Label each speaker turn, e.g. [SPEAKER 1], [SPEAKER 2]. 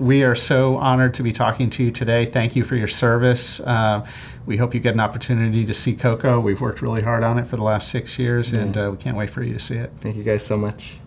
[SPEAKER 1] We are so honored to be talking to you today. Thank you for your service. Uh, we hope you get an opportunity to see Coco. We've worked really hard on it for the last six years, and uh, we can't wait for you to see it.
[SPEAKER 2] Thank you guys so much.